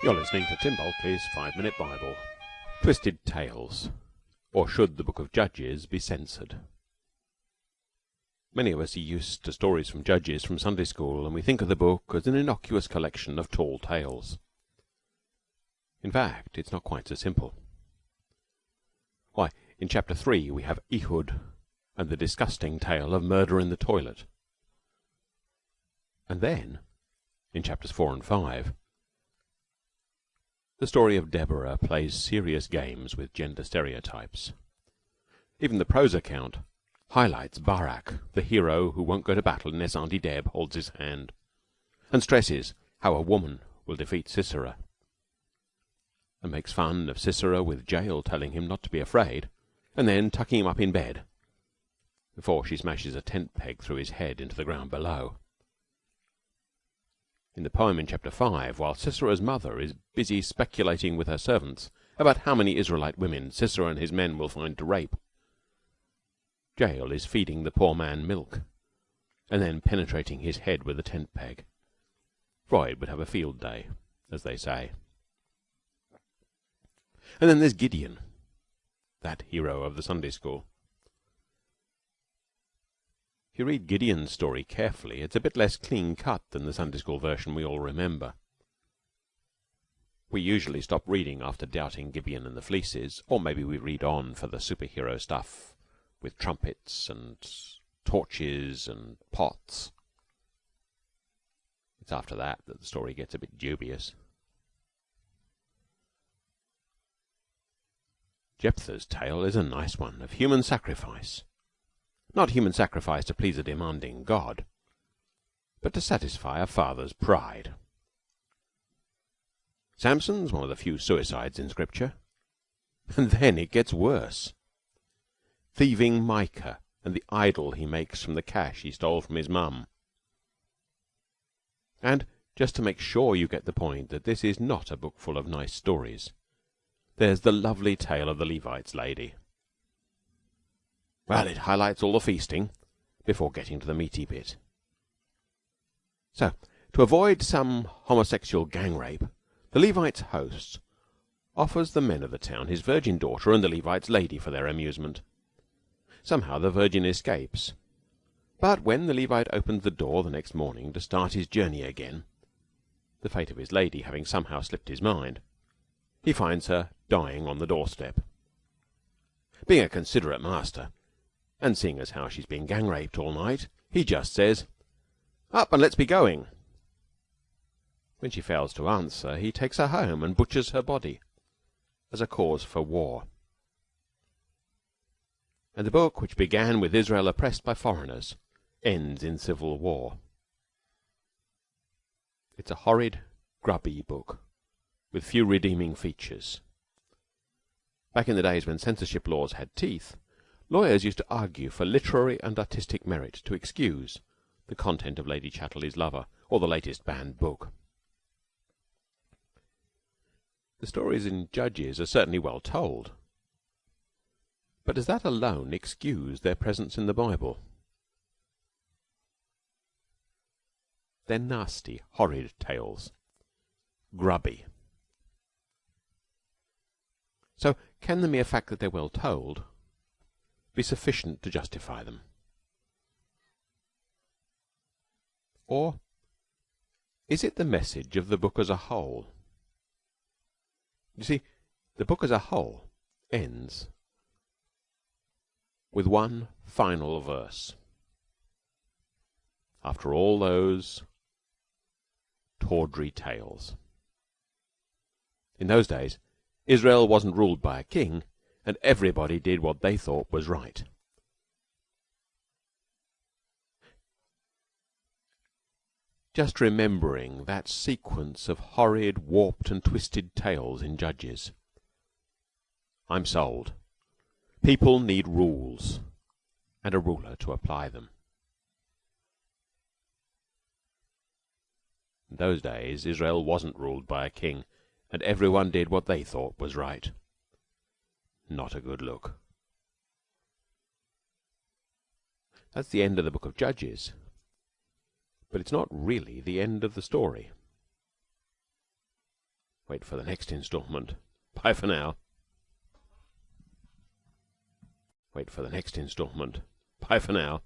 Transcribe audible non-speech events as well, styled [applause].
You're listening to Tim Bulkeley's Five Minute Bible. Twisted Tales. Or should the Book of Judges be censored? Many of us are used to stories from Judges from Sunday school, and we think of the book as an innocuous collection of tall tales. In fact, it's not quite so simple. Why, in chapter 3 we have Ehud and the disgusting tale of murder in the toilet. And then, in chapters 4 and 5, the story of Deborah plays serious games with gender stereotypes. Even the prose account highlights Barak, the hero who won't go to battle unless Auntie Deb holds his hand, and stresses how a woman will defeat Sisera, and makes fun of Sisera with Jael telling him not to be afraid, and then tucking him up in bed before she smashes a tent peg through his head into the ground below. In the poem in chapter 5, while Sisera's mother is busy speculating with her servants about how many Israelite women Sisera and his men will find to rape, Jael is feeding the poor man milk and then penetrating his head with a tent peg. Freud would have a field day, as they say. And then there's Gideon, that hero of the Sunday school. You read Gideon's story carefully, it's a bit less clean cut than the Sunday school version we all remember. We usually stop reading after doubting Gideon and the fleeces, or maybe we read on for the superhero stuff with trumpets and torches and pots. It's after that that the story gets a bit dubious. Jephthah's tale is a nice one of human sacrifice. Not human sacrifice to please a demanding God, but to satisfy a father's pride. Samson's one of the few suicides in Scripture. [laughs] And then it gets worse. Thieving Micah and the idol he makes from the cash he stole from his mum. And, just to make sure you get the point that this is not a book full of nice stories, there's the lovely tale of the Levite's lady. Well, it highlights all the feasting before getting to the meaty bit. So, to avoid some homosexual gang rape, the Levite's host offers the men of the town his virgin daughter and the Levite's lady for their amusement. Somehow the virgin escapes, but when the Levite opens the door the next morning to start his journey again, the fate of his lady having somehow slipped his mind, he finds her dying on the doorstep. Being a considerate master, and seeing as how she's been gang raped all night, he just says, Up and let's be going. When she fails to answer, he takes her home and butchers her body as a cause for war. And the book, which began with Israel oppressed by foreigners, ends in civil war. It's a horrid, grubby book, with few redeeming features. Back in the days when censorship laws had teeth, Lawyers used to argue for literary and artistic merit to excuse the content of Lady Chatterley's Lover or the latest banned book. The stories in Judges are certainly well told, but does that alone excuse their presence in the Bible? They're nasty, horrid tales. Grubby. So, can the mere fact that they're well told be sufficient to justify them? Or is it the message of the book as a whole? You see, the book as a whole ends with one final verse. After all those tawdry tales. In those days, Israel wasn't ruled by a king and everybody did what they thought was right. Just remembering that sequence of horrid, warped, and twisted tales in Judges. I'm sold. People need rules, and a ruler to apply them. In those days Israel wasn't ruled by a king, and everyone did what they thought was right. Not a good look. That's the end of the book of Judges. But it's not really the end of the story. Wait for the next installment. [laughs] Bye for now. Wait for the next installment. Bye for now.